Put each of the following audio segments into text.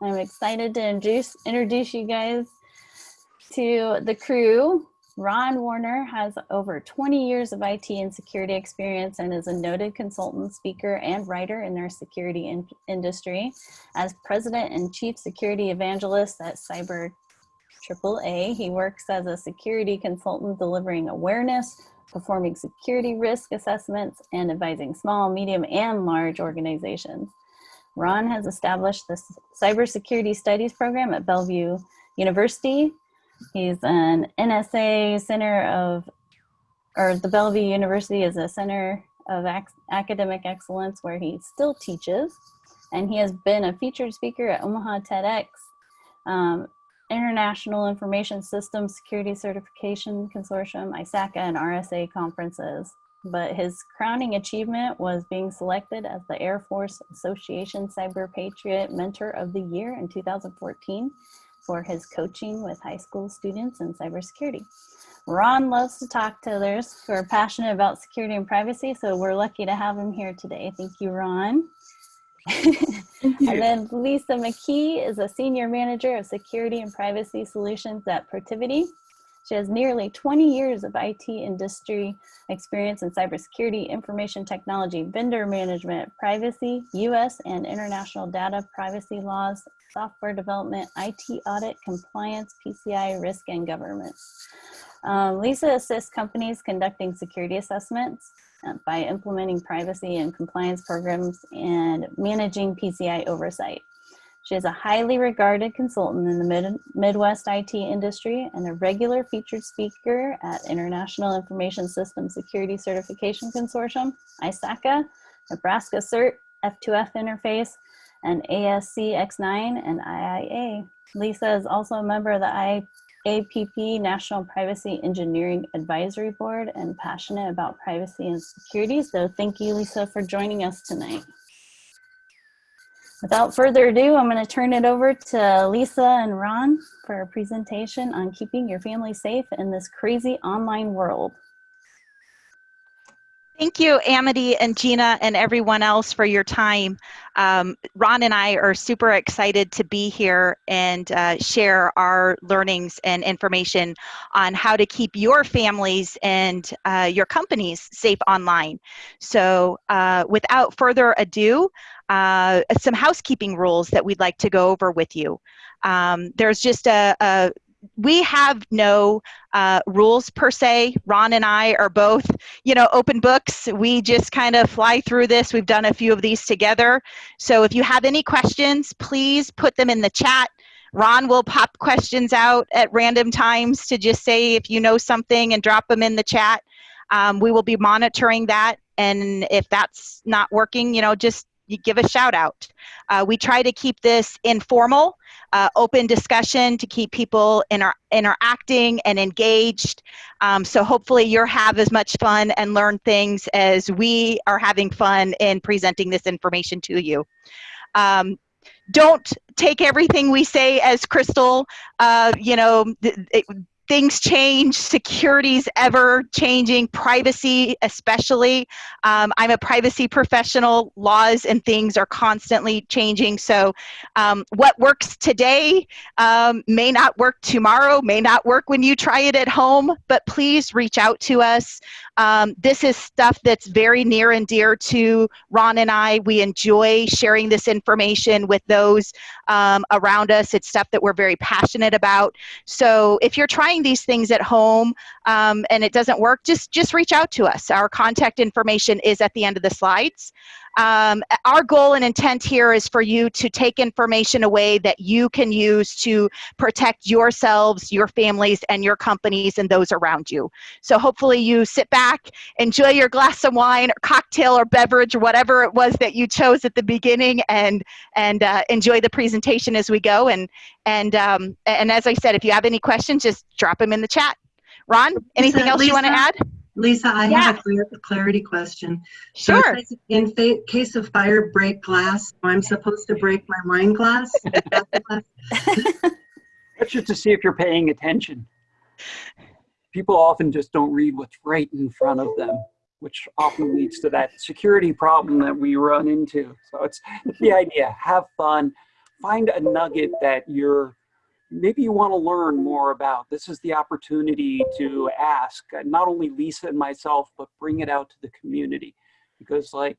I'm excited to introduce, introduce you guys to the crew. Ron Woerner has over 20 years of IT and security experience and is a noted consultant, speaker, and writer in their security in industry. As president and chief security evangelist at Cyber AAA, he works as a security consultant delivering awareness, performing security risk assessments, and advising small, medium, and large organizations. Ron has established the Cybersecurity Studies program at Bellevue University. He's an NSA Center of, or the Bellevue University is a center of ac academic excellence where he still teaches. And he has been a featured speaker at Omaha TEDx, um, International Information Systems Security Certification Consortium, ISACA, and RSA conferences but his crowning achievement was being selected as the Air Force Association Cyber Patriot Mentor of the Year in 2014 for his coaching with high school students in cybersecurity. Ron loves to talk to others who are passionate about security and privacy, so we're lucky to have him here today. Thank you, Ron. Thank you. and then Lisa McKee is a Senior Manager of Security and Privacy Solutions at Protiviti. She has nearly 20 years of IT industry experience in cybersecurity, information technology, vendor management, privacy, US and international data privacy laws, software development, IT audit, compliance, PCI, risk, and governance. Um, Lisa assists companies conducting security assessments uh, by implementing privacy and compliance programs and managing PCI oversight. She is a highly regarded consultant in the Mid Midwest IT industry and a regular featured speaker at International Information Systems Security Certification Consortium, ISACA, Nebraska CERT, F2F Interface, and ASC X9 and IIA. Lisa is also a member of the IAPP National Privacy Engineering Advisory Board and passionate about privacy and security. So thank you, Lisa, for joining us tonight. Without further ado, I'm going to turn it over to Lisa and Ron for a presentation on keeping your family safe in this crazy online world. Thank you, Amity and Gina and everyone else for your time. Um, Ron and I are super excited to be here and uh, share our learnings and information on how to keep your families and uh, your companies safe online. So uh, without further ado, uh, some housekeeping rules that we'd like to go over with you. Um, there's just a, a we have no uh, rules per se. Ron and I are both, you know, open books. We just kind of fly through this. We've done a few of these together. So if you have any questions, please put them in the chat. Ron will pop questions out at random times to just say if you know something and drop them in the chat. Um, we will be monitoring that. And if that's not working, you know, just you give a shout out. Uh, we try to keep this informal, uh, open discussion to keep people inter interacting and engaged. Um, so hopefully you'll have as much fun and learn things as we are having fun in presenting this information to you. Um, don't take everything we say as crystal. Uh, you know, it, things change, security's ever changing, privacy especially. Um, I'm a privacy professional, laws and things are constantly changing. So um, what works today um, may not work tomorrow, may not work when you try it at home, but please reach out to us. Um, this is stuff that's very near and dear to Ron and I. We enjoy sharing this information with those um, around us. It's stuff that we're very passionate about. So if you're trying these things at home um, and it doesn't work, just, just reach out to us. Our contact information is at the end of the slides. Um, our goal and intent here is for you to take information away that you can use to protect yourselves, your families, and your companies and those around you. So hopefully you sit back, enjoy your glass of wine or cocktail or beverage or whatever it was that you chose at the beginning and, and uh, enjoy the presentation as we go. And, and, um, and as I said, if you have any questions, just drop them in the chat. Ron, anything Lisa, else you want to add? Lisa, I yeah. have a clarity question. Sure. So in case of fire, break glass. I'm supposed to break my wine glass? That's just to see if you're paying attention. People often just don't read what's right in front of them, which often leads to that security problem that we run into. So it's the idea, have fun, find a nugget that you're maybe you want to learn more about. This is the opportunity to ask uh, not only Lisa and myself, but bring it out to the community. Because like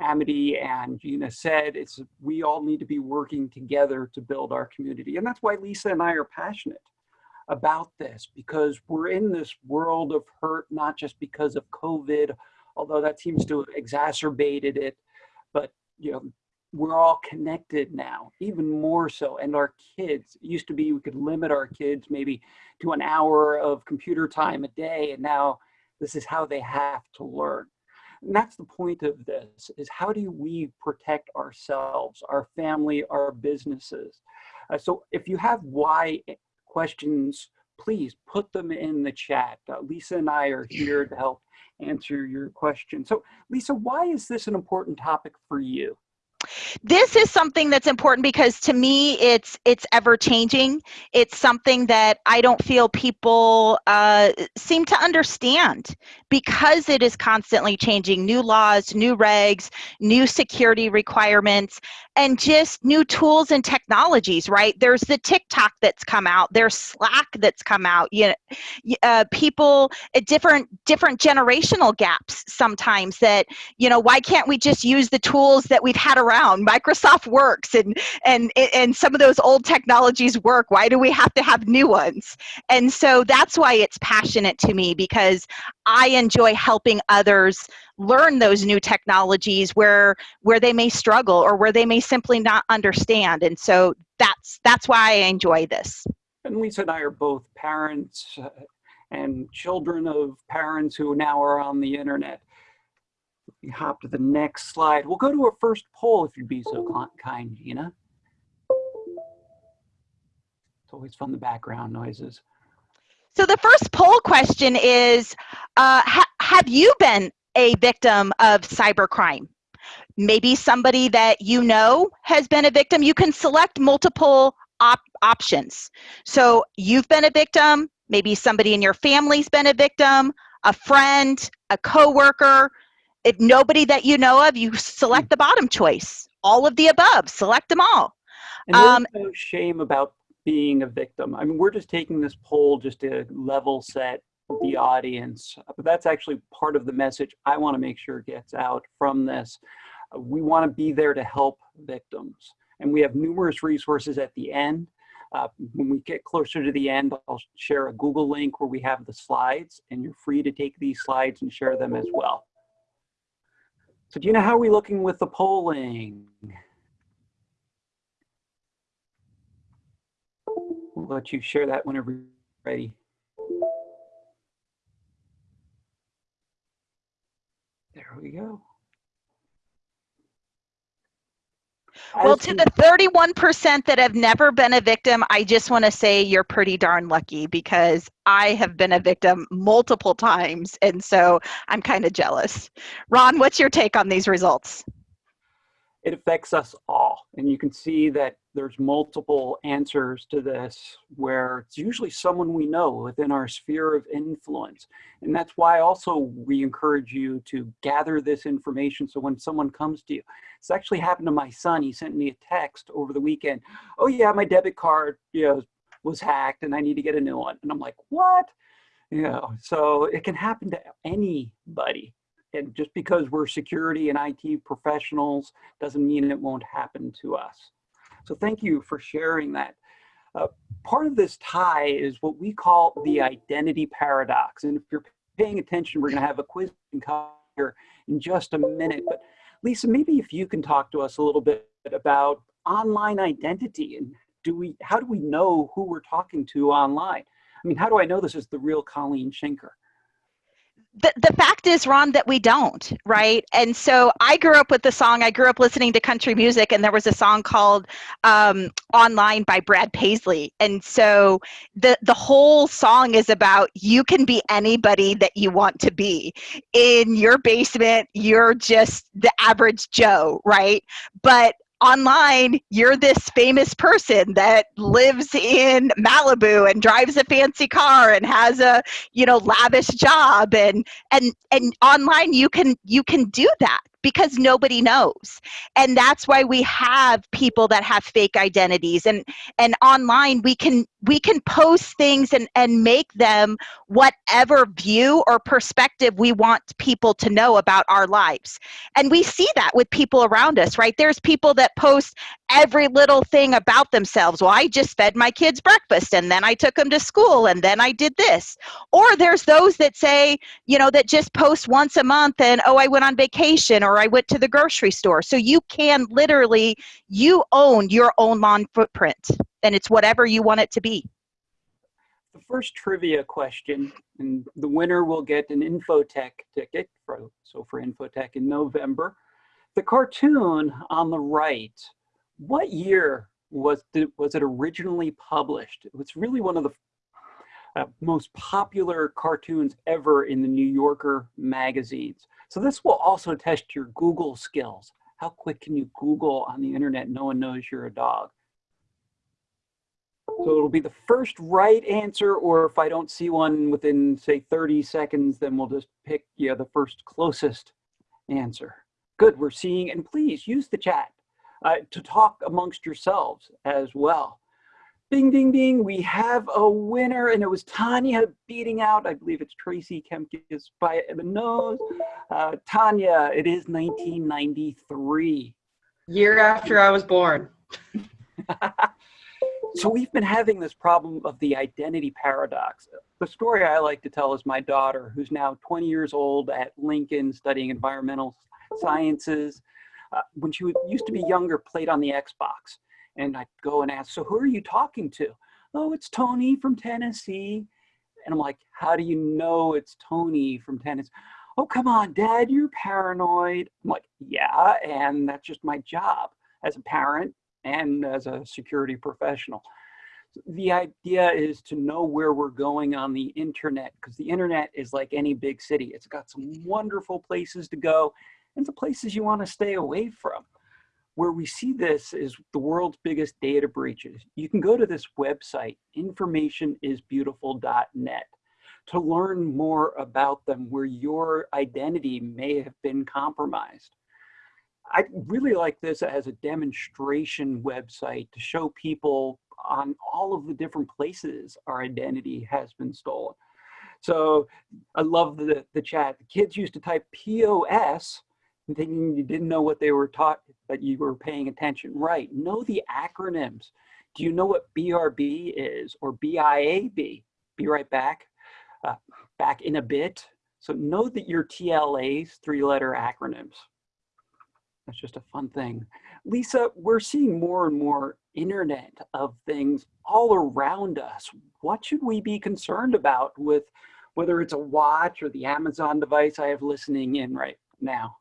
Amity and Gina said, it's we all need to be working together to build our community. And that's why Lisa and I are passionate about this because we're in this world of hurt, not just because of COVID, although that seems to have exacerbated it, but you know, we're all connected now, even more so. And our kids, used to be we could limit our kids maybe to an hour of computer time a day, and now this is how they have to learn. And that's the point of this, is how do we protect ourselves, our family, our businesses? Uh, so if you have why questions, please put them in the chat. Uh, Lisa and I are here to help answer your question. So Lisa, why is this an important topic for you? This is something that's important because to me it's it's ever changing. It's something that i don't feel people uh, seem to understand because it is constantly changing. New laws new regs new security requirements and just new tools and technologies right? There's the tiktok that's come out there's slack that's come out you know uh, people at different different generational gaps sometimes that you know why can't we just use the tools that we've had around? Microsoft works and and and some of those old technologies work. Why do we have to have new ones? And so that's why it's passionate to me because i enjoy helping others learn those new technologies where where they may struggle or where they may simply not understand. And so that's that's why i enjoy this. And lisa and i are both parents uh, and children of parents who now are on the internet. We hop to the next slide. We'll go to a first poll if you'd be so kind gina. It's always fun the background noises. So the first poll question is uh, ha have you been a victim of cybercrime. Maybe somebody that you know has been a victim. You can select multiple op options. So you've been a victim, maybe somebody in your family's been a victim, a friend, a coworker. If nobody that you know of, you select the bottom choice. All of the above, select them all. And there's um, no shame about being a victim. I mean, we're just taking this poll just to level set the audience. But that's actually part of the message I want to make sure gets out from this. We want to be there to help victims. And we have numerous resources at the end. Uh, when we get closer to the end, I'll share a Google link where we have the slides, and you're free to take these slides and share them as well. So do you know how we're we looking with the polling? We'll let you share that whenever you're ready. We go. Well, to the 31% that have never been a victim, I just want to say you're pretty darn lucky because I have been a victim multiple times. And so I'm kind of jealous. Ron, what's your take on these results? It affects us all. And you can see that there's multiple answers to this where it's usually someone we know within our sphere of influence. And that's why also we encourage you to gather this information so when someone comes to you. It's actually happened to my son. He sent me a text over the weekend. Oh yeah, my debit card you know, was hacked and I need to get a new one. And I'm like, what? You know, so it can happen to anybody and just because we're security and IT professionals doesn't mean it won't happen to us. So thank you for sharing that. Uh, part of this tie is what we call the identity paradox. And if you're paying attention, we're gonna have a quiz here in just a minute. But Lisa, maybe if you can talk to us a little bit about online identity and do we, how do we know who we're talking to online? I mean, how do I know this is the real Colleen Schenker? The, the fact is, Ron, that we don't, right? And so I grew up with the song, I grew up listening to country music, and there was a song called um, Online by Brad Paisley. And so the, the whole song is about you can be anybody that you want to be. In your basement, you're just the average Joe, right? But online you're this famous person that lives in Malibu and drives a fancy car and has a you know lavish job and and and online you can you can do that because nobody knows. And that's why we have people that have fake identities and and online we can we can post things and and make them whatever view or perspective we want people to know about our lives. And we see that with people around us, right? There's people that post every little thing about themselves. Well, I just fed my kids breakfast and then I took them to school and then I did this. Or there's those that say, you know, that just post once a month and, oh, I went on vacation or I went to the grocery store. So you can literally, you own your own lawn footprint and it's whatever you want it to be. The first trivia question, and the winner will get an Infotec ticket, for, so for Infotec in November. The cartoon on the right, what year was, the, was it originally published? It was really one of the uh, most popular cartoons ever in the New Yorker magazines. So this will also test your Google skills. How quick can you Google on the internet? No one knows you're a dog. So it'll be the first right answer, or if I don't see one within say 30 seconds, then we'll just pick yeah, the first closest answer. Good, we're seeing, and please use the chat uh, to talk amongst yourselves as well. Ding, ding, ding, we have a winner, and it was Tanya beating out, I believe it's Tracy Kemkes by the nose. Uh, Tanya, it is 1993. Year after I was born. so we've been having this problem of the identity paradox. The story I like to tell is my daughter, who's now 20 years old at Lincoln studying environmental sciences. Uh, when she used to be younger, played on the Xbox. And I'd go and ask, so who are you talking to? Oh, it's Tony from Tennessee. And I'm like, how do you know it's Tony from Tennessee? Oh, come on, dad, you're paranoid. I'm like, yeah, and that's just my job as a parent and as a security professional. The idea is to know where we're going on the internet because the internet is like any big city. It's got some wonderful places to go and the places you want to stay away from. Where we see this is the world's biggest data breaches. You can go to this website, informationisbeautiful.net, to learn more about them where your identity may have been compromised. I really like this as a demonstration website to show people on all of the different places our identity has been stolen. So I love the, the chat. The kids used to type POS thinking you didn't know what they were taught, but you were paying attention. Right, know the acronyms. Do you know what BRB is or BIAB? Be right back, uh, back in a bit. So know that your TLA's three letter acronyms. That's just a fun thing. Lisa, we're seeing more and more internet of things all around us. What should we be concerned about with whether it's a watch or the Amazon device I have listening in right now?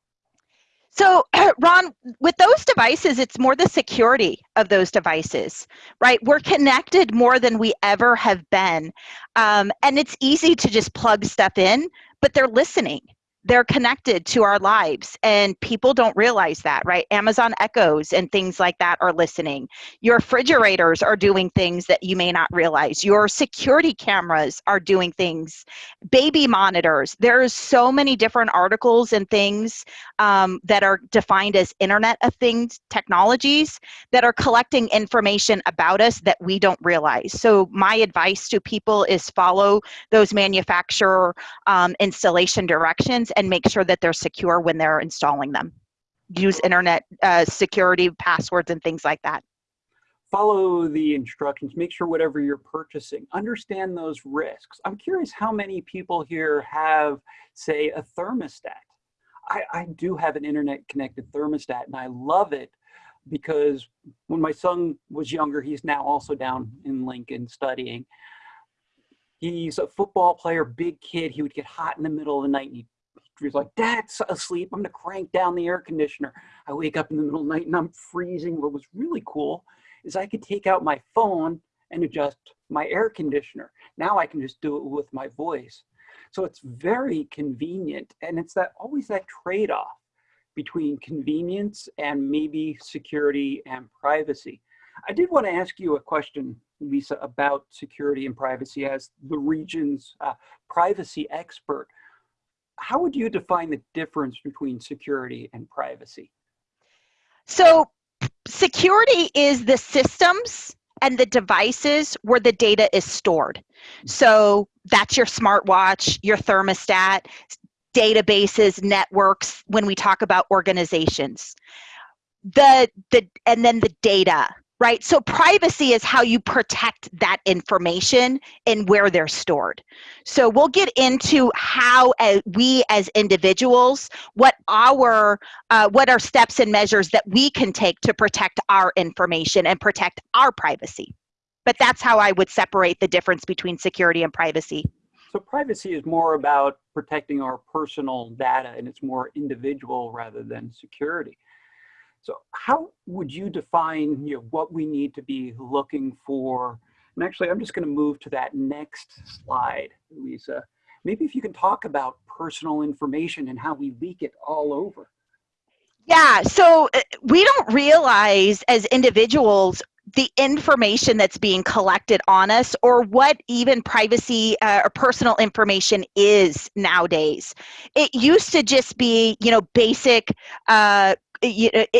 So, Ron, with those devices, it's more the security of those devices, right? We're connected more than we ever have been. Um, and it's easy to just plug stuff in, but they're listening they're connected to our lives and people don't realize that right? Amazon echoes and things like that are listening. Your refrigerators are doing things that you may not realize. Your security cameras are doing things. Baby monitors. There's so many different articles and things um, that are defined as internet of things technologies that are collecting information about us that we don't realize. So my advice to people is follow those manufacturer um, installation directions and make sure that they're secure when they're installing them. Use internet uh, security passwords and things like that. Follow the instructions, make sure whatever you're purchasing, understand those risks. I'm curious how many people here have, say, a thermostat. I, I do have an internet connected thermostat and I love it because when my son was younger, he's now also down in Lincoln studying. He's a football player, big kid. He would get hot in the middle of the night and he'd He's like, Dad's asleep. I'm going to crank down the air conditioner. I wake up in the middle of the night and I'm freezing. What was really cool is I could take out my phone and adjust my air conditioner. Now I can just do it with my voice. So it's very convenient. And it's that always that trade-off between convenience and maybe security and privacy. I did want to ask you a question, Lisa, about security and privacy as the region's uh, privacy expert how would you define the difference between security and privacy? So security is the systems and the devices where the data is stored. So that's your smartwatch, your thermostat, databases, networks, when we talk about organizations. The, the, and then the data, right? So privacy is how you protect that information and where they're stored. So we'll get into how uh, we as individuals, what our, uh, what are steps and measures that we can take to protect our information and protect our privacy. But that's how I would separate the difference between security and privacy. So privacy is more about protecting our personal data and it's more individual rather than security. So how would you define you know, what we need to be looking for? And actually, I'm just going to move to that next slide, Lisa. Maybe if you can talk about personal information and how we leak it all over. Yeah, so uh, we don't realize as individuals the information that's being collected on us or what even privacy uh, or personal information is nowadays. It used to just be, you know, basic uh,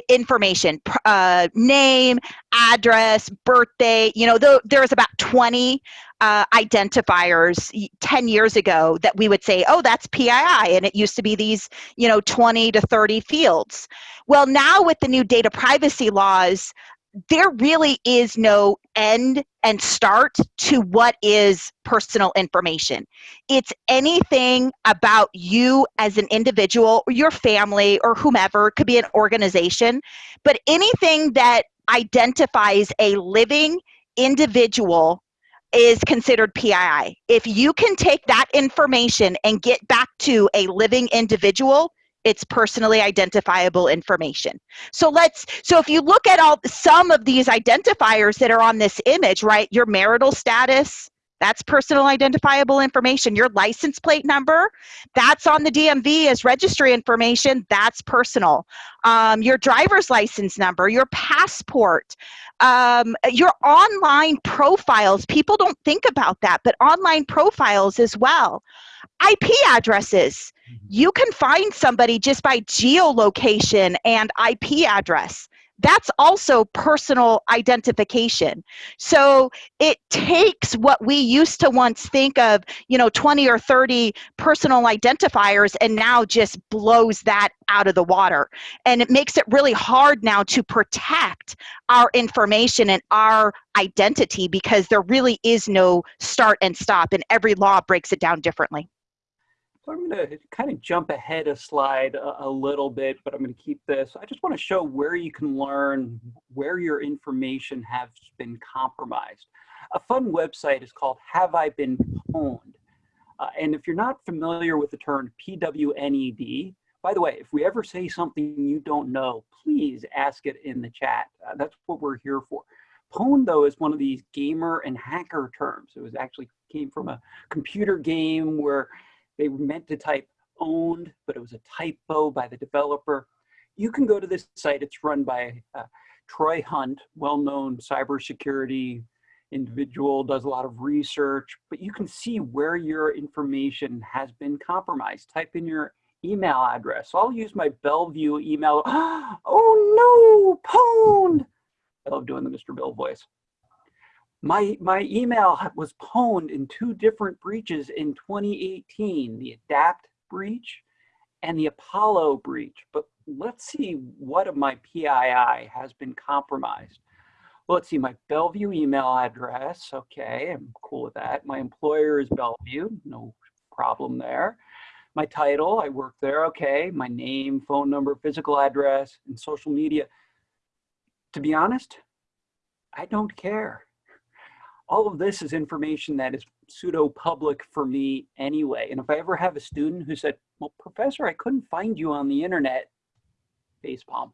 information, uh, name, address, birthday, you know, th there was about 20 uh, identifiers 10 years ago that we would say, oh, that's PII. And it used to be these, you know, 20 to 30 fields. Well, now with the new data privacy laws, there really is no end and start to what is personal information. It's anything about you as an individual or your family or whomever, it could be an organization, but anything that identifies a living individual is considered PII. If you can take that information and get back to a living individual, it's personally identifiable information. So let's, so if you look at all, some of these identifiers that are on this image, right, your marital status, that's personal identifiable information. Your license plate number, that's on the DMV as registry information, that's personal. Um, your driver's license number, your passport, um, your online profiles, people don't think about that, but online profiles as well. IP addresses. Mm-hmm. you can find somebody just by geolocation and IP address that's also personal identification. So it takes what we used to once think of, you know, 20 or 30 personal identifiers and now just blows that out of the water. And it makes it really hard now to protect our information and our identity because there really is no start and stop and every law breaks it down differently. So I'm going to kind of jump ahead a slide a, a little bit, but I'm going to keep this. I just want to show where you can learn where your information has been compromised. A fun website is called Have I Been Pwned? Uh, and if you're not familiar with the term PWNED, by the way, if we ever say something you don't know, please ask it in the chat. Uh, that's what we're here for. Pwned, though, is one of these gamer and hacker terms. It was actually came from a computer game where they were meant to type owned, but it was a typo by the developer. You can go to this site. It's run by uh, Troy Hunt, well-known cybersecurity individual, does a lot of research, but you can see where your information has been compromised. Type in your email address. So I'll use my Bellevue email. oh no, pwned. I love doing the Mr. Bill voice. My, my email was pwned in two different breaches in 2018, the ADAPT breach and the Apollo breach. But let's see what of my PII has been compromised. Well, let's see, my Bellevue email address. Okay, I'm cool with that. My employer is Bellevue, no problem there. My title, I work there, okay. My name, phone number, physical address, and social media. To be honest, I don't care all of this is information that is pseudo public for me anyway. And if I ever have a student who said, well, professor, I couldn't find you on the internet, facepalm,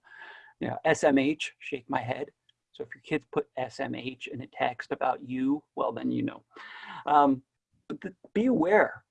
you know, SMH, shake my head. So if your kids put SMH in a text about you, well, then you know. Um, but be aware,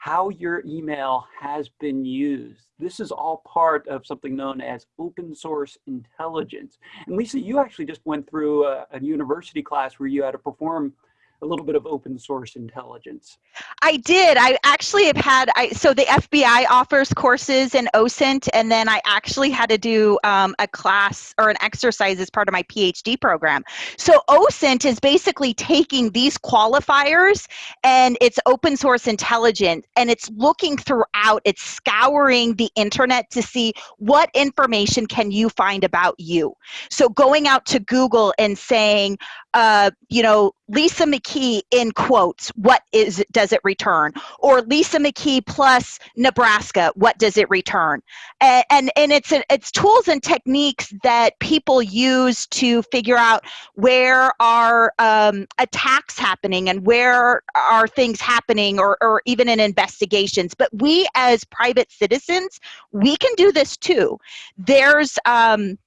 how your email has been used. This is all part of something known as open source intelligence. And Lisa, you actually just went through a, a university class where you had to perform a little bit of open source intelligence. I did. I actually have had, I, so the FBI offers courses in OSINT, and then I actually had to do um, a class or an exercise as part of my PhD program. So OSINT is basically taking these qualifiers and it's open source intelligence, and it's looking throughout, it's scouring the internet to see what information can you find about you. So going out to Google and saying, uh, you know, Lisa McKee in quotes, what is it does it return? Or Lisa McKee plus Nebraska, what does it return? And and, and it's it's tools and techniques that people use to figure out where are um, attacks happening and where are things happening or, or even in investigations. But we as private citizens, we can do this too. There's um,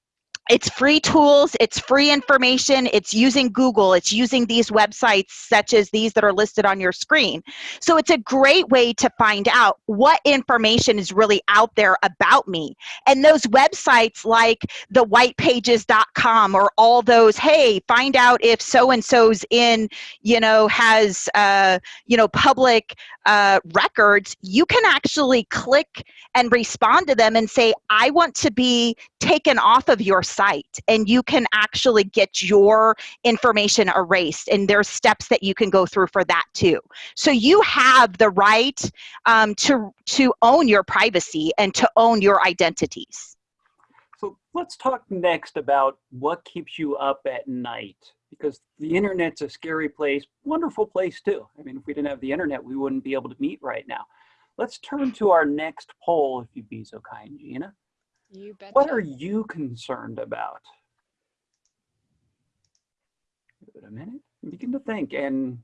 it's free tools, it's free information, it's using Google, it's using these websites such as these that are listed on your screen. So it's a great way to find out what information is really out there about me. And those websites like the whitepages.com or all those, hey, find out if so-and-so's in, you know, has, uh, you know, public uh, records, you can actually click and respond to them and say, I want to be taken off of your site. And you can actually get your information erased. And there's steps that you can go through for that too. So you have the right um, to, to own your privacy and to own your identities. So let's talk next about what keeps you up at night because the internet's a scary place, wonderful place too. I mean, if we didn't have the internet, we wouldn't be able to meet right now. Let's turn to our next poll, if you'd be so kind, Gina. You betcha. What are you concerned about? Give it a minute, begin to think. And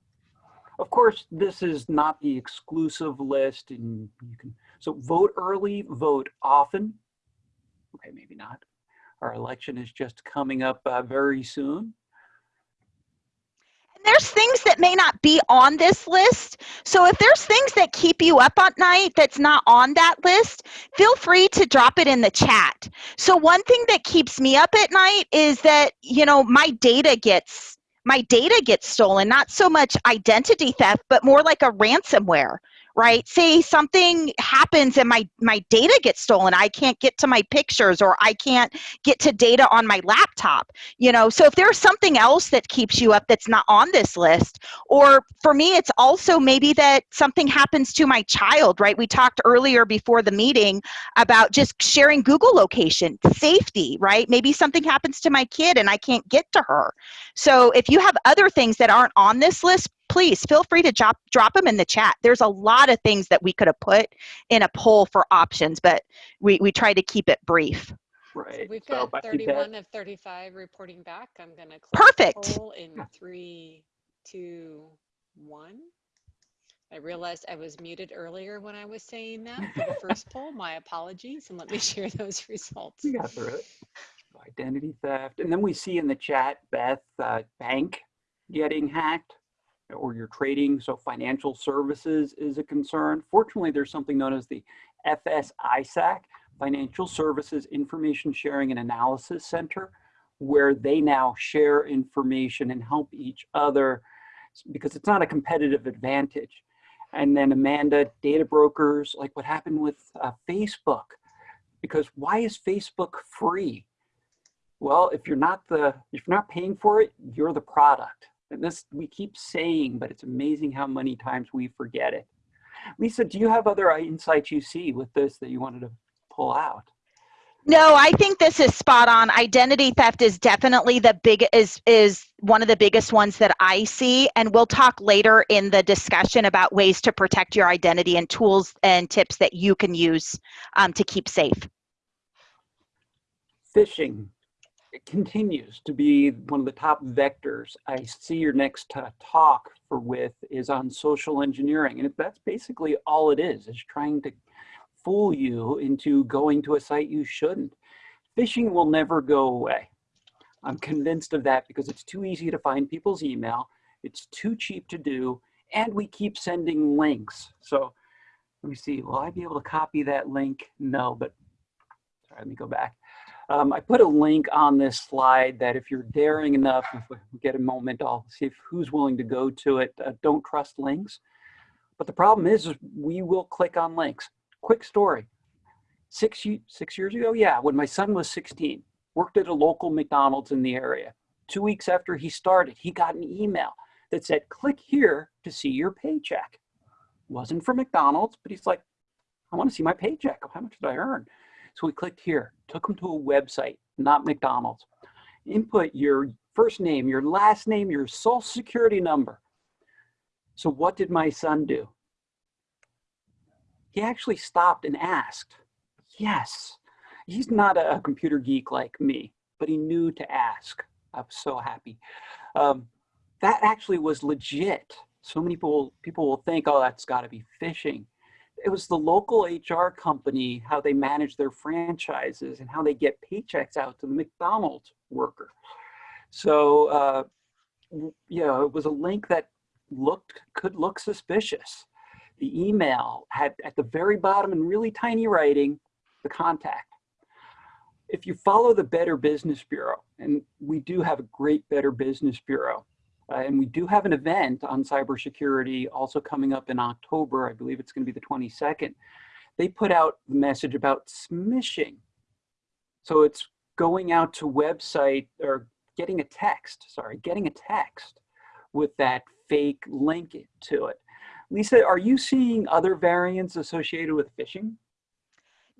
of course, this is not the exclusive list and you can, so vote early, vote often. Okay, maybe not. Our election is just coming up uh, very soon. There's things that may not be on this list. So if there's things that keep you up at night that's not on that list, feel free to drop it in the chat. So one thing that keeps me up at night is that, you know, my data gets my data gets stolen, not so much identity theft, but more like a ransomware right? Say something happens and my, my data gets stolen. I can't get to my pictures or I can't get to data on my laptop, you know? So if there's something else that keeps you up that's not on this list, or for me, it's also maybe that something happens to my child, right? We talked earlier before the meeting about just sharing Google location, safety, right? Maybe something happens to my kid and I can't get to her. So if you have other things that aren't on this list, please feel free to drop, drop them in the chat. There's a lot of things that we could have put in a poll for options, but we, we try to keep it brief. Right. We've got I think that- 31 of 35 reporting back. I'm gonna close the Perfect. poll in three, two, one. I realized I was muted earlier when I was saying that for the first poll. My apologies, and let me share those results. We got through it. Identity theft. And then we see in the chat, Beth, uh, bank getting hacked or your trading. So financial services is a concern. Fortunately, there's something known as the FSISAC, Financial Services Information Sharing and Analysis Center, where they now share information and help each other because it's not a competitive advantage. And then Amanda, data brokers, like what happened with uh, Facebook, because why is Facebook free? Well, if you're not the, if you're not paying for it, you're the product. This we keep saying, but it's amazing how many times we forget it. Lisa, do you have other insights you see with this that you wanted to pull out? No, I think this is spot on. Identity theft is definitely the big is is one of the biggest ones that I see and we'll talk later in the discussion about ways to protect your identity and tools and tips that you can use um, to keep safe. Phishing it continues to be one of the top vectors. I see your next talk for with is on social engineering. And that's basically all it is, is trying to fool you into going to a site you shouldn't. Phishing will never go away. I'm convinced of that because it's too easy to find people's email. It's too cheap to do. And we keep sending links. So let me see, will I be able to copy that link? No, but sorry, let me go back. Um, I put a link on this slide that if you're daring enough, if we get a moment, I'll see if who's willing to go to it. Uh, don't trust links. But the problem is, is we will click on links. Quick story. Six, six years ago, yeah, when my son was 16, worked at a local McDonald's in the area. Two weeks after he started, he got an email that said, click here to see your paycheck. Wasn't for McDonald's, but he's like, I want to see my paycheck. How much did I earn? So we clicked here, took him to a website, not McDonald's. Input your first name, your last name, your social security number. So what did my son do? He actually stopped and asked, yes. He's not a computer geek like me, but he knew to ask. I was so happy. Um, that actually was legit. So many people, people will think, oh, that's gotta be phishing it was the local HR company, how they manage their franchises and how they get paychecks out to the McDonald's worker. So, uh, you know, it was a link that looked, could look suspicious. The email had at the very bottom in really tiny writing, the contact. If you follow the Better Business Bureau, and we do have a great Better Business Bureau, and we do have an event on cybersecurity also coming up in October. I believe it's going to be the 22nd. They put out the message about smishing. So it's going out to website or getting a text, sorry, getting a text with that fake link to it. Lisa, are you seeing other variants associated with phishing?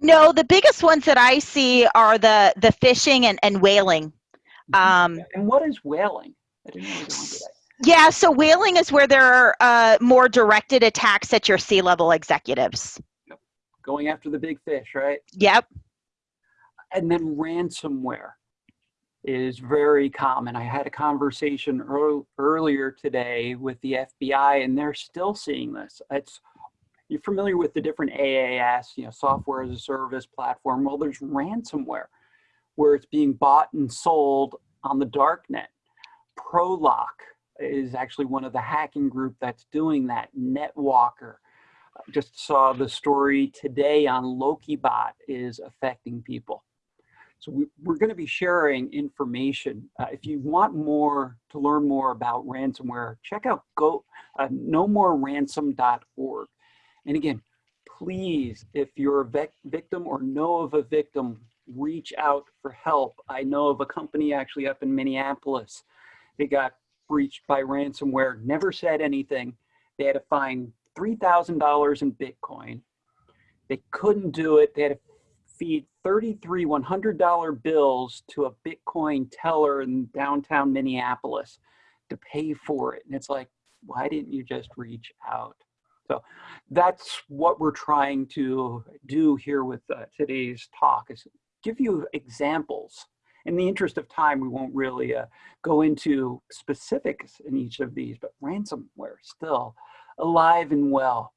No, the biggest ones that I see are the the phishing and, and whaling. Mm-hmm. Um, and what is whaling? I didn't really go into that. Yeah, so whaling is where there are uh, more directed attacks at your C-level executives. Yep. Going after the big fish, right? Yep. And then ransomware is very common. I had a conversation earl earlier today with the FBI and they're still seeing this. It's you're familiar with the different AAS, you know, software as a service platform. Well, there's ransomware where it's being bought and sold on the dark net. Prolock is actually one of the hacking group that's doing that. NetWalker. Just saw the story today on LokiBot is affecting people. So we, are going to be sharing information. Uh, if you want more to learn more about ransomware, check out go uh, nomoreransom.org. And again, please, if you're a victim or know of a victim, reach out for help. I know of a company actually up in Minneapolis they got breached by ransomware, never said anything. They had to find $3,000 in Bitcoin. They couldn't do it. They had to feed 33 $100 bills to a Bitcoin teller in downtown Minneapolis to pay for it. And it's like, why didn't you just reach out? So that's what we're trying to do here with uh, today's talk is give you examples in the interest of time, we won't really uh, go into specifics in each of these, but ransomware still alive and well.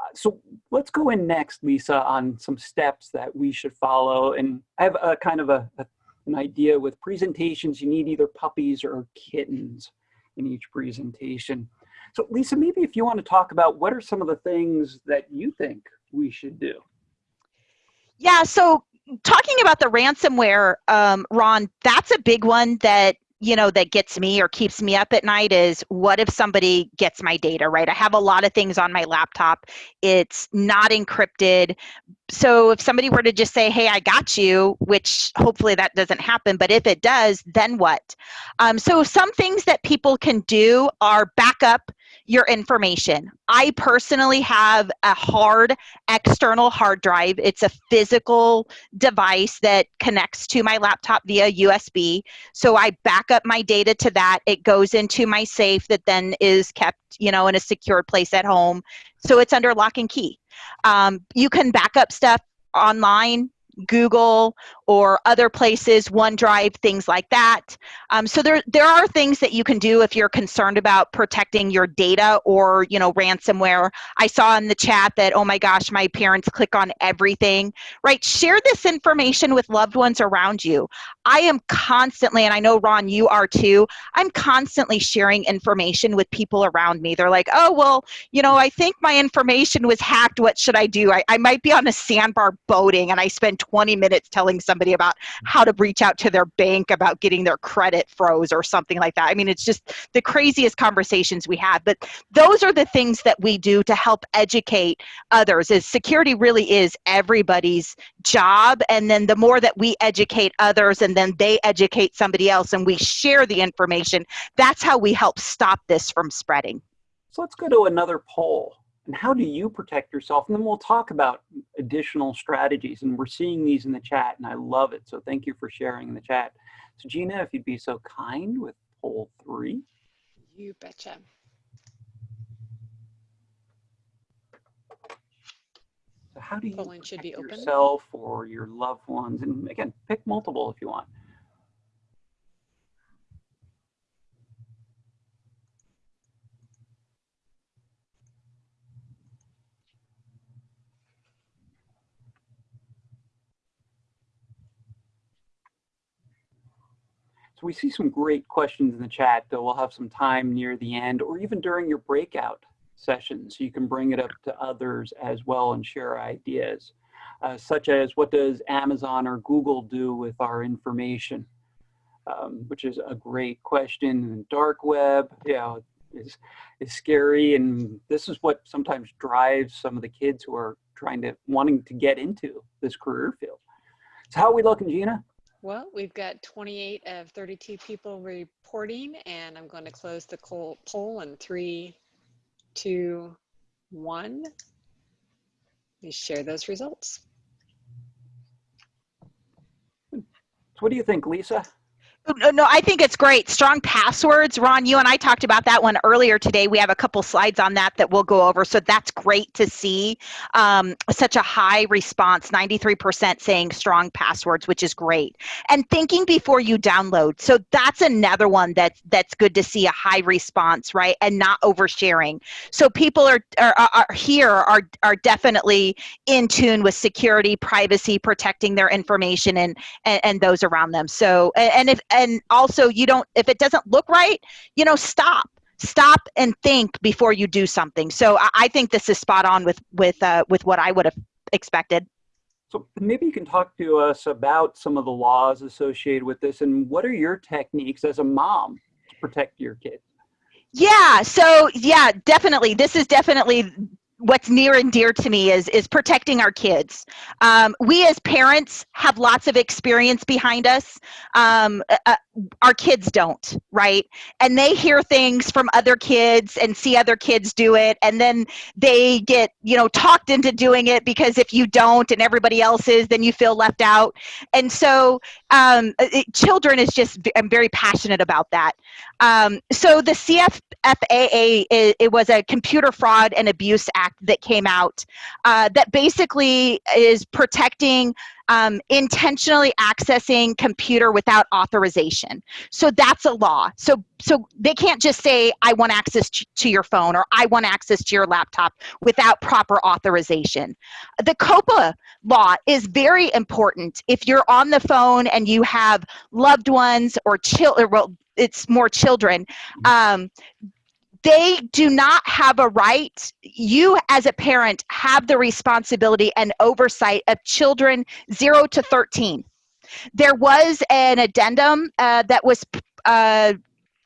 Uh, so let's go in next, Lisa, on some steps that we should follow. And I have a kind of a, a an idea with presentations, you need either puppies or kittens in each presentation. So Lisa, maybe if you want to talk about what are some of the things that you think we should do? Yeah, so talking about the ransomware, um, Ron, that's a big one that you know that gets me or keeps me up at night is what if somebody gets my data right? I have a lot of things on my laptop. It's not encrypted. So if somebody were to just say hey i got you which hopefully that doesn't happen but if it does then what? Um, so some things that people can do are back up your information. I personally have a hard external hard drive. It's a physical device that connects to my laptop via USB. So I back up my data to that. It goes into my safe that then is kept, you know, in a secure place at home. So it's under lock and key. Um, you can back up stuff online Google or other places, OneDrive, things like that. Um, so there, there are things that you can do if you're concerned about protecting your data or, you know, ransomware. I saw in the chat that, oh my gosh, my parents click on everything, right? Share this information with loved ones around you. I am constantly, and I know Ron, you are too, I'm constantly sharing information with people around me. They're like, oh, well, you know, I think my information was hacked. What should I do? I, I might be on a sandbar boating and I spend 20 minutes telling somebody about how to reach out to their bank about getting their credit froze or something like that. I mean, it's just the craziest conversations we have. But those are the things that we do to help educate others. Is security really is everybody's job, and then the more that we educate others, and then they educate somebody else, and we share the information, that's how we help stop this from spreading. So let's go to another poll. And how do you protect yourself? And then we'll talk about additional strategies. And we're seeing these in the chat, and I love it. So thank you for sharing in the chat. So Gina, if you'd be so kind with poll three. You betcha. So how do you Polling should be protect open. yourself or your loved ones? And again, pick multiple if you want. So we see some great questions in the chat we'll have some time near the end or even during your breakout sessions. So you can bring it up to others as well and share ideas, uh, such as what does Amazon or Google do with our information? Um, which is a great question. And dark web, you know, is, is scary. And this is what sometimes drives some of the kids who are trying to, wanting to get into this career field. So how are we looking, Gina? Well, we've got 28 of 32 people reporting, and I'm going to close the poll in three, two, one. Please share those results. What do you think, Lisa? No, no, I think it's great. Strong passwords. Ron, you and I talked about that one earlier today. We have a couple slides on that that we'll go over. So that's great to see um, such a high response 93% saying strong passwords, which is great. And thinking before you download. So that's another one that's, that's good to see a high response, right? And not oversharing. So people are, are, are here are, are definitely in tune with security, privacy, protecting their information and, and, and those around them. So, and if, and also you don't if it doesn't look right you know stop stop and think before you do something. So i, I think this is spot on with with uh, with what i would have expected. So maybe you can talk to us about some of the laws associated with this and what are your techniques as a mom to protect your kids? yeah so yeah definitely. This is definitely what's near and dear to me is is protecting our kids. Um, we as parents have lots of experience behind us. Um, uh, our kids don't right? And they hear things from other kids and see other kids do it and then they get you know talked into doing it because if you don't and everybody else is then you feel left out. And so um, it, children is just i'm very passionate about that. Um, so the CFAA it, it was a computer fraud and abuse act that came out uh, that basically is protecting um, intentionally accessing computer without authorization. So that's a law. So so they can't just say I want access to your phone or I want access to your laptop without proper authorization. The COPPA law is very important. If you're on the phone and you have loved ones or children, well, it's more children. Um, they do not have a right you as a parent have the responsibility and oversight of children 0 to 13 there was an addendum uh, that was uh,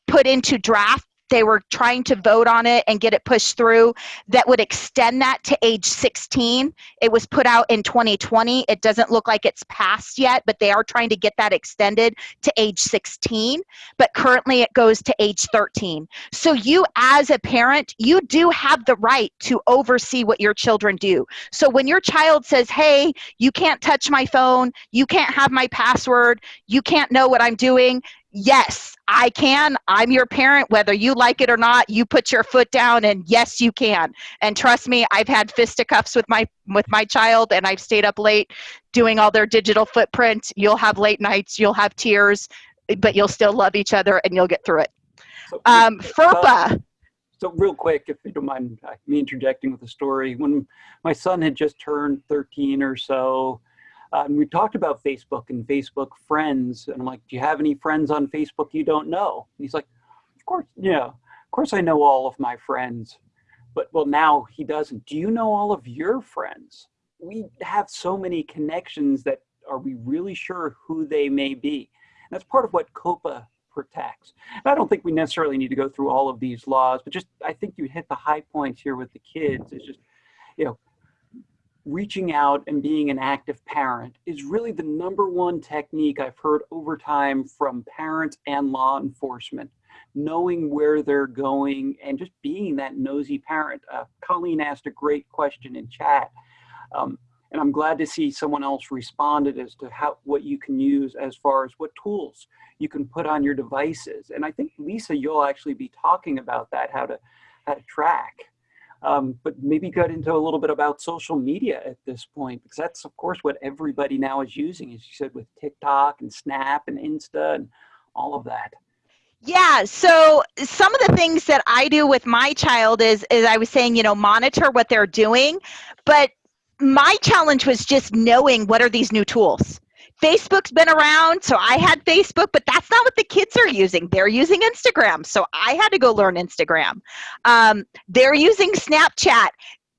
put into draft they were trying to vote on it and get it pushed through that would extend that to age 16 it was put out in 2020 it doesn't look like it's passed yet but they are trying to get that extended to age 16 but currently it goes to age 13 so you as a parent you do have the right to oversee what your children do. So when your child says hey you can't touch my phone you can't have my password you can't know what i'm doing yes, I can. I'm your parent, whether you like it or not. You put your foot down, and yes, you can. And trust me, I've had fisticuffs with my with my child, and I've stayed up late doing all their digital footprint. You'll have late nights, you'll have tears, but you'll still love each other, and you'll get through it. So, Um, FERPA. So real quick, if you don't mind uh, me interjecting with a story, when my son had just turned 13 or so, Uh, and we talked about Facebook and Facebook friends, and I'm like, do you have any friends on Facebook you don't know? And he's like, of course, yeah, of course I know all of my friends. But well, now he doesn't. Do you know all of your friends? We have so many connections that are we really sure who they may be? And that's part of what COPPA protects. And I don't think we necessarily need to go through all of these laws, but just I think you hit the high points here with the kids. It's just, you know, reaching out and being an active parent is really the number one technique I've heard over time from parents and law enforcement. Knowing where they're going and just being that nosy parent. Uh, Colleen asked a great question in chat. Um, and I'm glad to see someone else responded as to how what you can use as far as what tools you can put on your devices. And I think Lisa, you'll actually be talking about that, how to how to track. Um, but maybe get into a little bit about social media at this point, because that's of course what everybody now is using, as you said, with TikTok and Snap and Insta and all of that. Yeah, so some of the things that I do with my child is, is I was saying, you know, monitor what they're doing, but my challenge was just knowing what are these new tools. Facebook's been around, so I had Facebook, but that's not what the kids are using. They're using Instagram, so I had to go learn Instagram. Um, they're using Snapchat.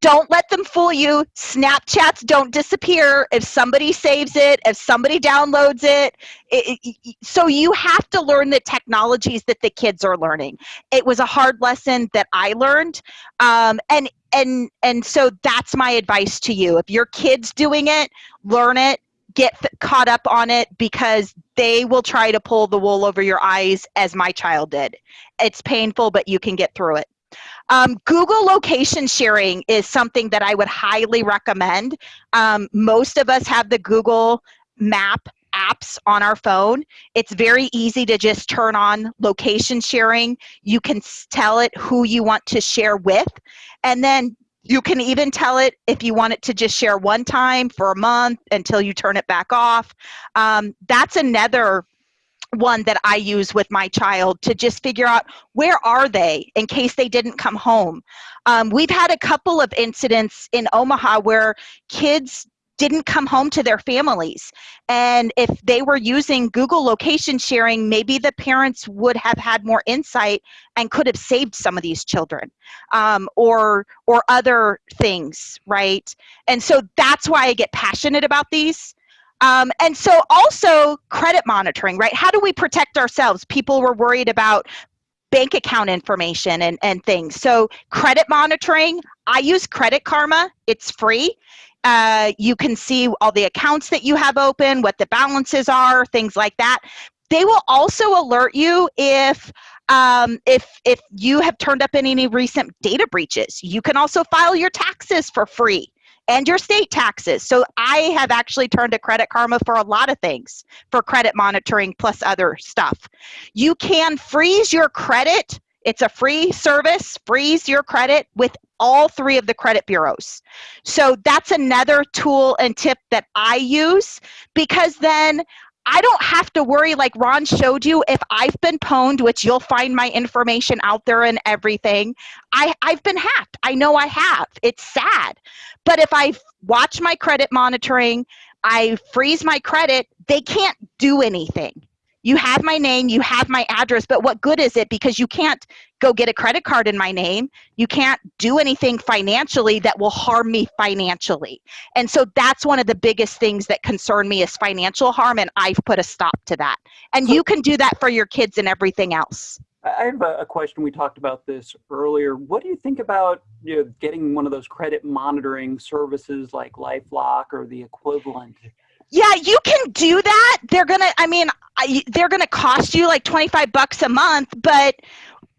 Don't let them fool you. Snapchats don't disappear if somebody saves it, if somebody downloads it. it, it so you have to learn the technologies that the kids are learning. It was a hard lesson that I learned, um, and and and so that's my advice to you. If your kid's doing it, learn it get caught up on it because they will try to pull the wool over your eyes as my child did. It's painful, but you can get through it. Um, Google location sharing is something that I would highly recommend. Um, most of us have the Google map apps on our phone. It's very easy to just turn on location sharing. You can tell it who you want to share with. And then you can even tell it if you want it to just share one time for a month until you turn it back off. Um, that's another one that I use with my child to just figure out where are they in case they didn't come home. Um, we've had a couple of incidents in Omaha where kids didn't come home to their families. And if they were using Google location sharing, maybe the parents would have had more insight and could have saved some of these children um, or, or other things, right? And so that's why I get passionate about these. Um, and so also credit monitoring, right? How do we protect ourselves? People were worried about bank account information and, and things. So credit monitoring, I use Credit Karma. It's free. Uh, you can see all the accounts that you have open, what the balances are, things like that. They will also alert you if um, if if you have turned up in any recent data breaches. You can also file your taxes for free and your state taxes. So I have actually turned to Credit Karma for a lot of things for credit monitoring plus other stuff. You can freeze your credit. It's a free service, freeze your credit with all three of the credit bureaus. So that's another tool and tip that I use because then I don't have to worry like Ron showed you if I've been pwned, which you'll find my information out there and everything. I, I've been hacked. I know I have. It's sad. But if I watch my credit monitoring, I freeze my credit, they can't do anything you have my name, you have my address, but what good is it? Because you can't go get a credit card in my name. You can't do anything financially that will harm me financially. And so that's one of the biggest things that concern me is financial harm, and I've put a stop to that. And you can do that for your kids and everything else. I have a, question. We talked about this earlier. What do you think about you know, getting one of those credit monitoring services like LifeLock or the equivalent? Yeah, you can do that. They're gonna. I mean, I, they're gonna cost you like twenty five bucks a month, but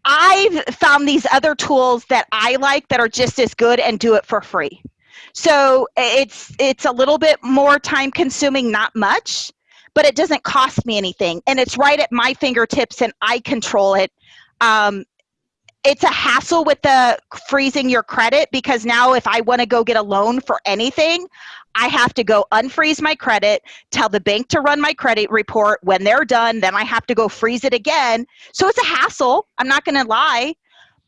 I've found these other tools that I like that are just as good and do it for free. So it's it's a little bit more time consuming, not much, but it doesn't cost me anything, and it's right at my fingertips, and I control it. Um, it's a hassle with the freezing your credit because now if I want to go get a loan for anything, I have to go unfreeze my credit, tell the bank to run my credit report. When they're done, then I have to go freeze it again. So it's a hassle. I'm not going to lie.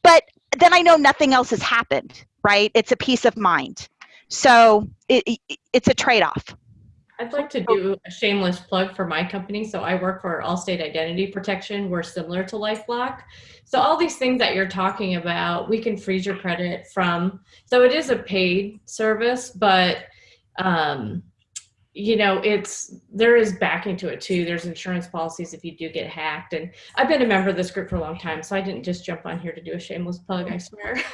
But then I know nothing else has happened, right? It's a peace of mind. So it, it, it's a trade off. I'd like to do a shameless plug for my company. So I work for Allstate Identity Protection. We're similar to LifeLock. So all these things that you're talking about, we can freeze your credit from. So it is a paid service, but um, you know, it's there is backing to it too. There's insurance policies if you do get hacked. And I've been a member of this group for a long time, so I didn't just jump on here to do a shameless plug, I swear.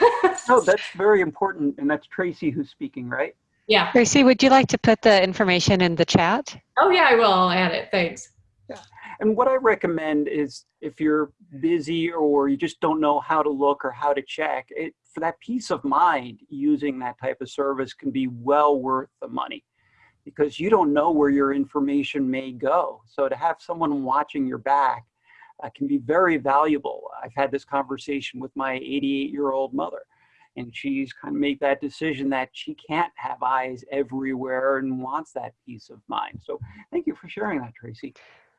No, that's very important, and that's Tracy who's speaking, right? yeah. Tracy, would you like to put the information in the chat? Oh yeah, I will. I'll add it. Thanks. Yeah. And what I recommend is if you're busy or you just don't know how to look or how to check, it, for that peace of mind, using that type of service can be well worth the money because you don't know where your information may go. So to have someone watching your back uh, can be very valuable. I've had this conversation with my 88 year old mother and she's kind of made that decision that she can't have eyes everywhere and wants that peace of mind. So thank you for sharing that, Tracy.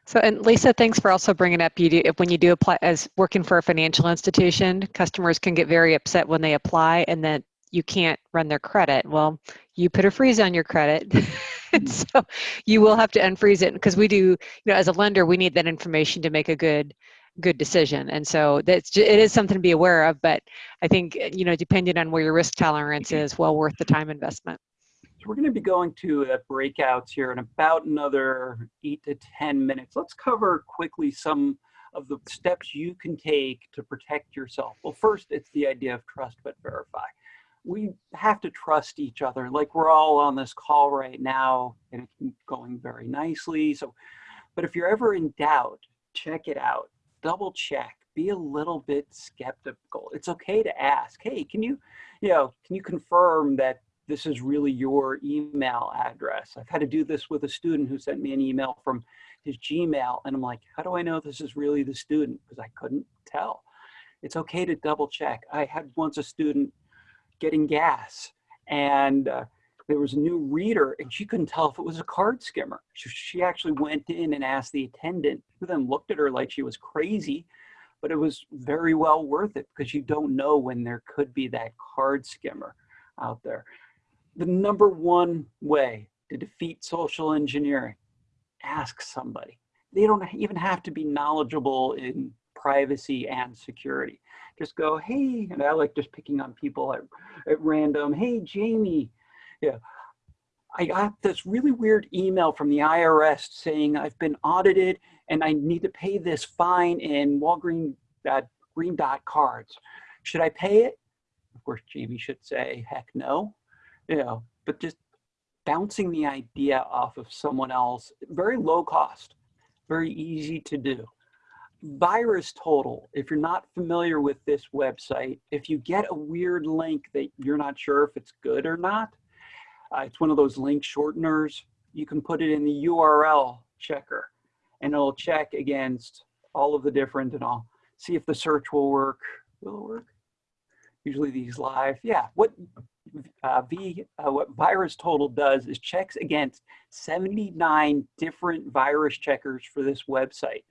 So, and Lisa, thanks for also bringing up you do, when you do apply as working for a financial institution, customers can get very upset when they apply and that you can't run their credit. Well, you put a freeze on your credit. and mm-hmm. so you will have to unfreeze it because we do, you know, as a lender, we need that information to make a good good decision. And so that's ju- it is something to be aware of, but I think, you know, depending on where your risk tolerance mm-hmm. is, well worth the time investment. We're going to be going to uh, breakouts here in about another eight to 10 minutes. Let's cover quickly some of the steps you can take to protect yourself. Well, first, it's the idea of trust but verify. We have to trust each other. Like we're all on this call right now and it's going very nicely. So, but if you're ever in doubt, check it out. Double check. Be a little bit skeptical. It's okay to ask, hey, can you, you know, can you confirm that this is really your email address. I've had to do this with a student who sent me an email from his Gmail, and I'm like, how do I know this is really the student? Because I couldn't tell. It's okay to double check. I had once a student getting gas, and uh, there was a new reader, and she couldn't tell if it was a card skimmer. She, she actually went in and asked the attendant, who then looked at her like she was crazy, but it was very well worth it because you don't know when there could be that card skimmer out there the number one way to defeat social engineering ask somebody. They don't even have to be knowledgeable in privacy and security. Just go hey and i like just picking on people at, at random hey jamie. Yeah. I got this really weird email from the irs saying i've been audited and i need to pay this fine in walgreen uh, green dot cards. Should i pay it? Of course jamie should say heck no you know, but just bouncing the idea off of someone else, very low cost, very easy to do. Virus Total, if you're not familiar with this website, if you get a weird link that you're not sure if it's good or not, uh, it's one of those link shorteners, you can put it in the URL checker and it'll check against all of the different and I'll see if the search will work. Will it work? Usually these live, yeah. What uh, v, uh, what Virus Total does is checks against 79 different virus checkers for this website.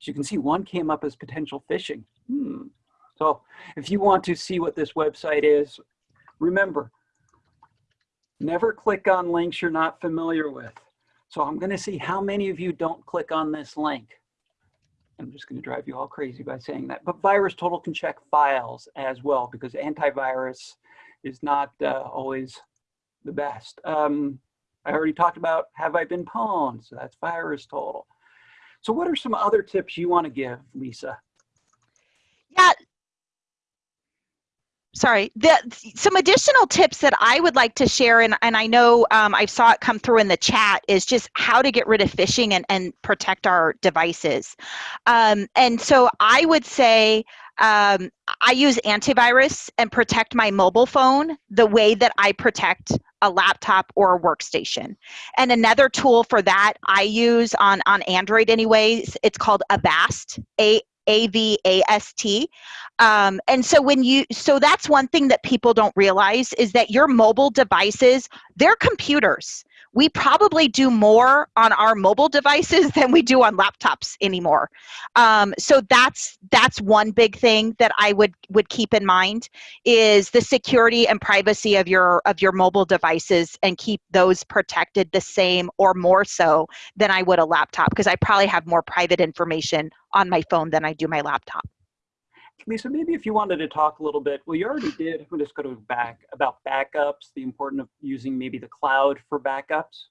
As you can see, one came up as potential phishing. Hmm. So if you want to see what this website is, remember, never click on links you're not familiar with. So I'm going to see how many of you don't click on this link. I'm just going to drive you all crazy by saying that. But Virus Total can check files as well because antivirus is not uh, always the best. Um, I already talked about have I been pwned, so that's virus total. So what are some other tips you want to give, Lisa? Yeah. Sorry, the, some additional tips that I would like to share, and, and I know um, I saw it come through in the chat, is just how to get rid of phishing and, and protect our devices. Um, and so I would say um, I use antivirus and protect my mobile phone the way that I protect a laptop or a workstation. And another tool for that I use on, on Android anyways, it's called Avast, A A-V-A-S-T. Um, and so when you, so that's one thing that people don't realize is that your mobile devices, they're computers we probably do more on our mobile devices than we do on laptops anymore. Um, so that's that's one big thing that I would would keep in mind is the security and privacy of your of your mobile devices and keep those protected the same or more so than I would a laptop because I probably have more private information on my phone than I do my laptop. Lisa, maybe if you wanted to talk a little bit, well, you already did. I'm just going to back about backups, the importance of using maybe the cloud for backups.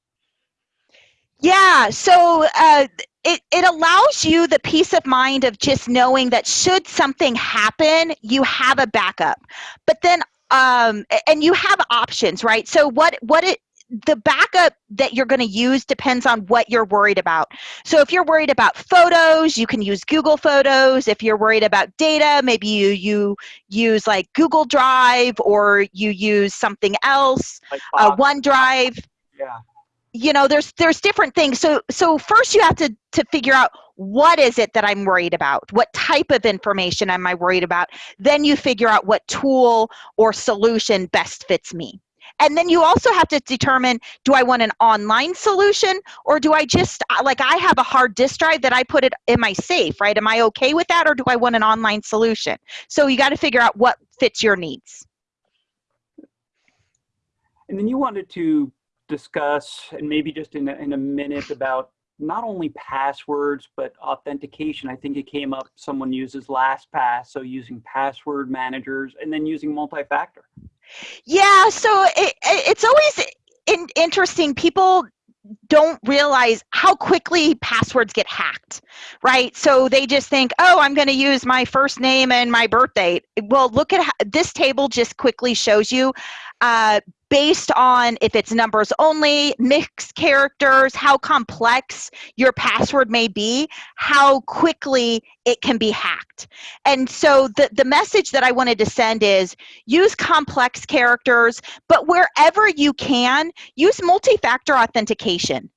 Yeah, so uh, it, it allows you the peace of mind of just knowing that should something happen, you have a backup. But then, um, and you have options, right? So what what it the backup that you're going to use depends on what you're worried about. So if you're worried about photos, you can use Google Photos. If you're worried about data, maybe you you use like Google Drive or you use something else, Like uh, OneDrive yeah. you know there's there's different things so so first you have to to figure out what is it that i'm worried about what type of information am i worried about then you figure out what tool or solution best fits me and then you also have to determine do i want an online solution or do i just uh, like i have a hard disk drive that i put it in my safe right am i okay with that or do i want an online solution so you got to figure out what fits your needs And then you wanted to discuss, and maybe just in a, in a minute, about not only passwords, but authentication. I think it came up, someone uses LastPass, so using password managers, and then using multi-factor. Yeah, so it, it- it's always in, interesting. People don't realize how quickly passwords get hacked, right? So they just think, oh, I'm going to use my first name and my birth date. Well, look at how, this table just quickly shows you uh, based on if it's numbers only, mixed characters, how complex your password may be, how quickly it can be hacked. And so the, the message that I wanted to send is use complex characters, but wherever you can, use multi-factor authentication.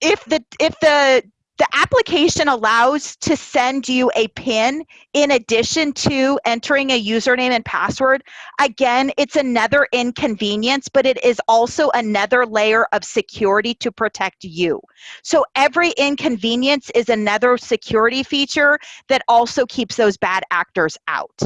If the if the the application allows to send you a pin in addition to entering a username and password, again, it's another inconvenience, but it is also another layer of security to protect you. So every inconvenience is another security feature that also keeps those bad actors out.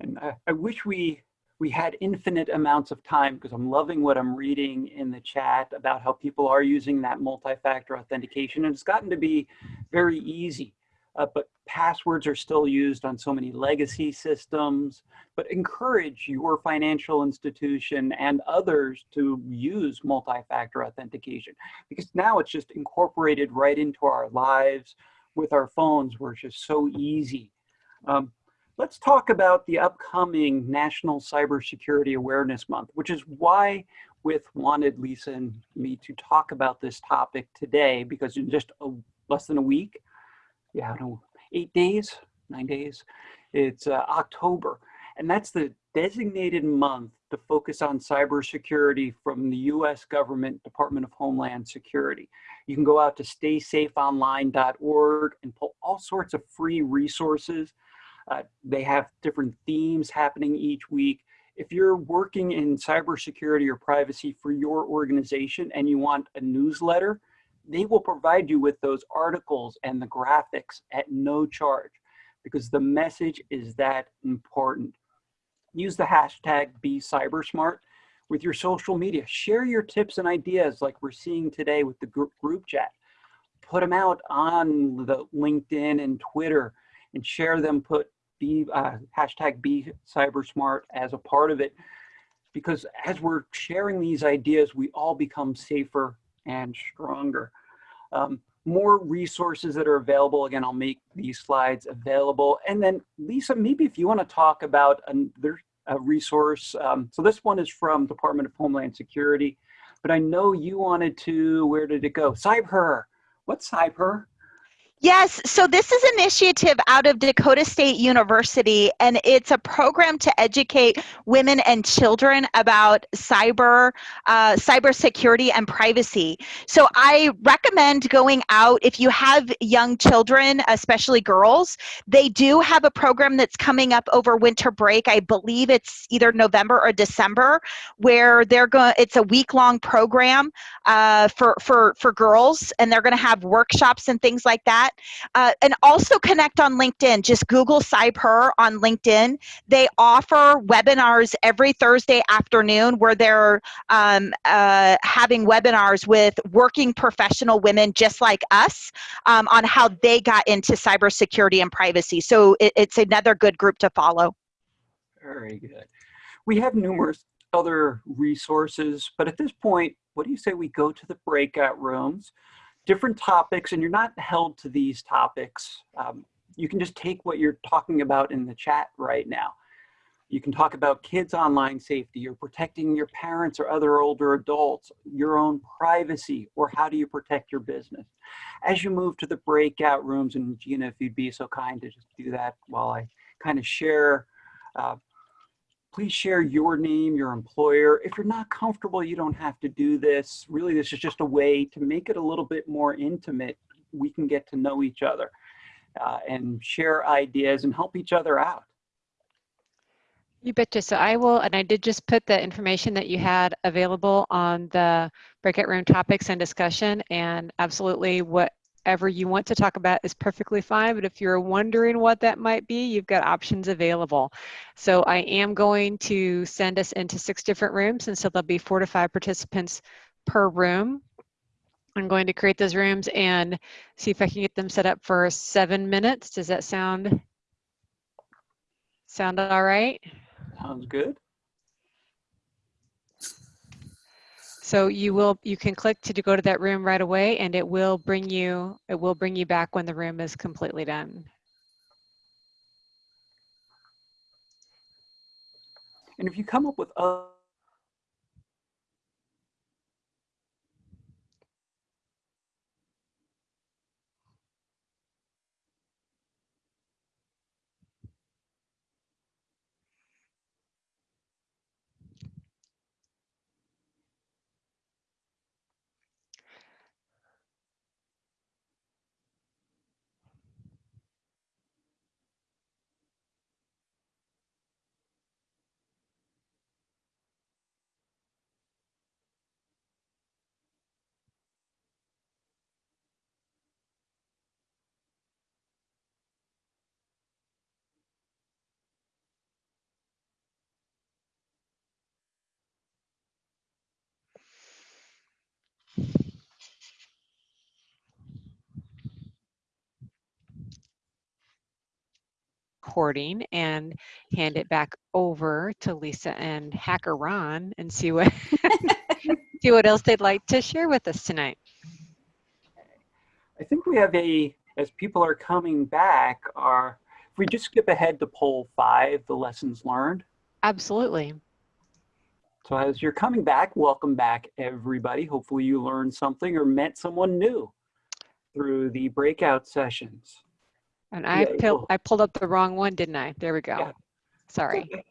And I, I wish we we had infinite amounts of time because I'm loving what I'm reading in the chat about how people are using that multi-factor authentication, and it's gotten to be very easy. Uh, but passwords are still used on so many legacy systems. But encourage your financial institution and others to use multi-factor authentication because now it's just incorporated right into our lives with our phones, where it's just so easy. Um, let's talk about the upcoming National Cybersecurity Awareness Month, which is why with wanted Lisa and me to talk about this topic today, because in just a, less than a week, yeah, no, eight days, nine days, it's uh, October. And that's the designated month to focus on cybersecurity from the US government Department of Homeland Security. You can go out to staysafeonline.org and pull all sorts of free resources uh, they have different themes happening each week. If you're working in cybersecurity or privacy for your organization and you want a newsletter, they will provide you with those articles and the graphics at no charge because the message is that important. Use the hashtag be BeCybersmart with your social media. Share your tips and ideas like we're seeing today with the group chat. Put them out on the LinkedIn and Twitter and share them, put be uh, hashtag be cybersmart as a part of it. Because as we're sharing these ideas, we all become safer and stronger. Um, more resources that are available. Again, I'll make these slides available. And then Lisa, maybe if you want to talk about another a resource. Um, so this one is from Department of Homeland Security, but I know you wanted to, where did it go? CyberHer. What's CyberHer? Yes, so this is an initiative out of Dakota State University, and it's a program to educate women and children about cyber, uh, cybersecurity and privacy. So I recommend going out if you have young children, especially girls. They do have a program that's coming up over winter break. I believe it's either November or December, where they're going. It's a week-long program uh, for for for girls, and they're going to have workshops and things like that. Uh, and also connect on LinkedIn. Just Google CyberHer on LinkedIn. They offer webinars every Thursday afternoon where they're um, uh, having webinars with working professional women just like us um, on how they got into cybersecurity and privacy. So it, it's another good group to follow. Very good. We have numerous other resources. But at this point, what do you say we go to the breakout rooms? Different topics, and you're not held to these topics. Um, you can just take what you're talking about in the chat right now. You can talk about kids' online safety or protecting your parents or other older adults, your own privacy, or how do you protect your business. As you move to the breakout rooms, and Gina, if you'd be so kind to just do that while I kind of share, uh, please share your name, your employer. If you're not comfortable, you don't have to do this. Really, this is just a way to make it a little bit more intimate. We can get to know each other uh, and share ideas and help each other out. You betcha. So I will, and I did just put the information that you had available on the breakout room topics and discussion. And absolutely, whatever you want to talk about is perfectly fine. But if you're wondering what that might be, you've got options available. So I am going to send us into six different rooms. And so there'll be four to five participants per room. I'm going to create those rooms and see if I can get them set up for seven minutes. Does that sound sound all right? Sounds good. So you will, you can click to go to that room right away and it will bring you, it will bring you back when the room is completely done. And if you come up with other recording and hand it back over to Lisa and Hacker Ron and see what see what else they'd like to share with us tonight. I think we have a, as people are coming back, are, if we just skip ahead to poll five, the lessons learned. Absolutely. So as you're coming back, welcome back everybody. Hopefully you learned something or met someone new through the breakout sessions. And I, Yeah, pull, I pulled up the wrong one, didn't I? There we go. Yeah. Sorry.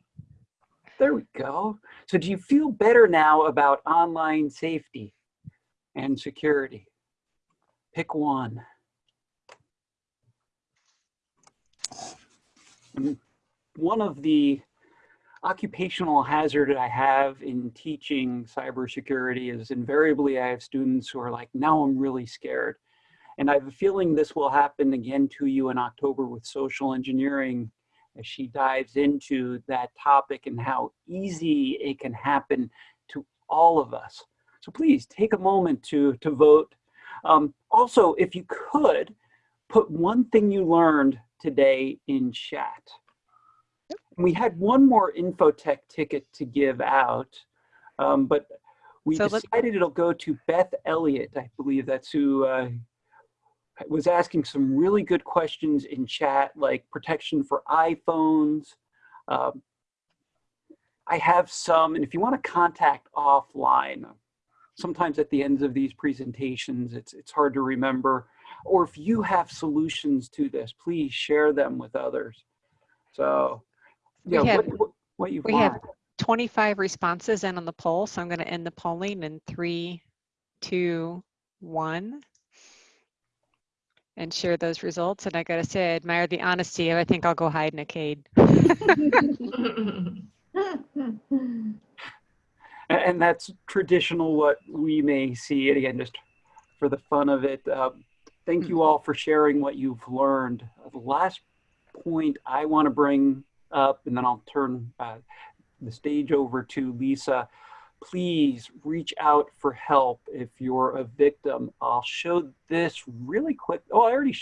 There we go. So do you feel better now about online safety and security? Pick one. Mm, one of the occupational hazard I have in teaching cybersecurity is invariably I have students who are like, now I'm really scared. And I have a feeling this will happen again to you in October with social engineering as she dives into that topic and how easy it can happen to all of us. So please take a moment to, to vote. Um, also, if you could, put one thing you learned today in chat. We had one more Infotec ticket to give out, um, but we So decided it'll go to Beth Elliott. I believe that's who uh, was asking some really good questions in chat, like protection for iPhones. Um, I have some, and if you want to contact offline, sometimes at the ends of these presentations, it's, it's hard to remember. Or if you have solutions to this, please share them with others. So, We yeah, have- what, what, we have- 25 responses in on the poll. So I'm going to end the polling in three, two, one. And share those results. And I got to say, I admire the honesty. Of I think I'll go hide in a cave. And that's traditional what we may see. And again, just for the fun of it, um, thank you all for sharing what you've learned. Uh, The last point I want to bring up, and then I'll turn uh, the stage over to Lisa. Please reach out for help if you're a victim. I'll show this really quick. Oh, I already,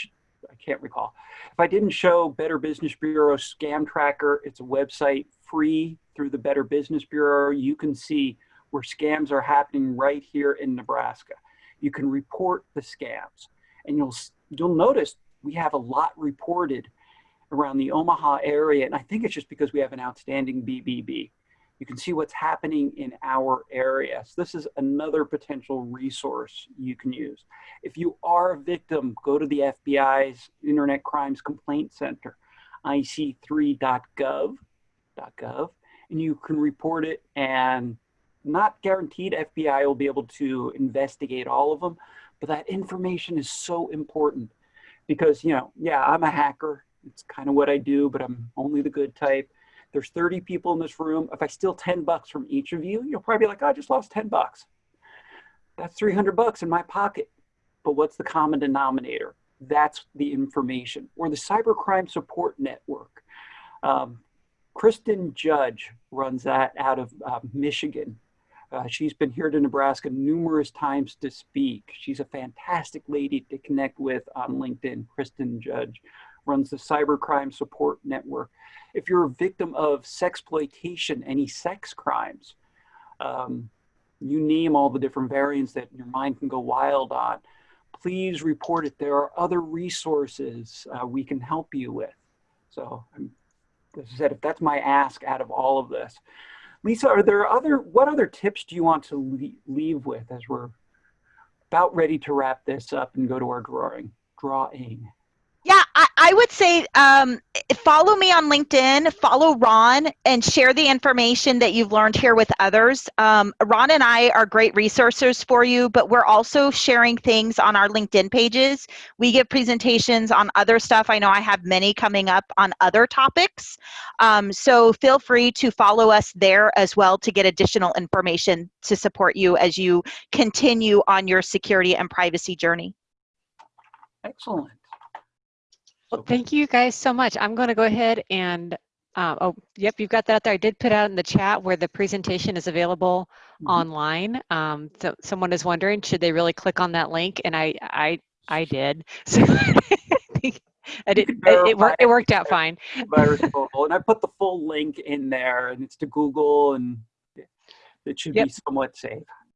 I can't recall. If I didn't show Better Business Bureau Scam Tracker, it's a website free through the Better Business Bureau. You can see where scams are happening right here in Nebraska. You can report the scams and you'll, you'll notice we have a lot reported around the Omaha area. And I think it's just because we have an outstanding BBB. You can see what's happening in our area. So this is another potential resource you can use. If you are a victim, go to the FBI's Internet Crimes Complaint Center, ic3.gov, .gov, and you can report it and not guaranteed FBI will be able to investigate all of them, but that information is so important because, you know, yeah, I'm a hacker. It's kind of what I do, but I'm only the good type. There's 30 people in this room. If I steal 10 bucks from each of you, you'll probably be like, oh, I just lost 10 bucks. That's 300 bucks in my pocket. But what's the common denominator? That's the information. Or the Cybercrime Support Network. Um, Kristen Judge runs that out of uh, Michigan. Uh, she's been here to Nebraska numerous times to speak. She's a fantastic lady to connect with on LinkedIn. Kristen Judge runs the Cybercrime Support Network. If you're a victim of sexploitation, any sex crimes, um, you name all the different variants that your mind can go wild on, please report it. There are other resources uh, we can help you with. So, um, as I said, if that's my ask out of all of this, Lisa, are there other, what other tips do you want to le- leave with as we're about ready to wrap this up and go to our drawing? Drawing. Yeah, I, I would say um, follow me on LinkedIn, follow Ron, and share the information that you've learned here with others. Um, Ron and I are great resources for you, but we're also sharing things on our LinkedIn pages. We give presentations on other stuff. I know I have many coming up on other topics. Um, so feel free to follow us there as well to get additional information to support you as you continue on your security and privacy journey. Excellent. Well, thank you guys so much. I'm going to go ahead and, uh, oh, yep, you've got that out there. I did put out in the chat where the presentation is available Mhm. online. Um, so someone is wondering, should they really click on that link? And I, I, I did. So I did. It, it, worked, it worked out fine. virus. And I put the full link in there and it's to Google and it should Yep. be somewhat safe.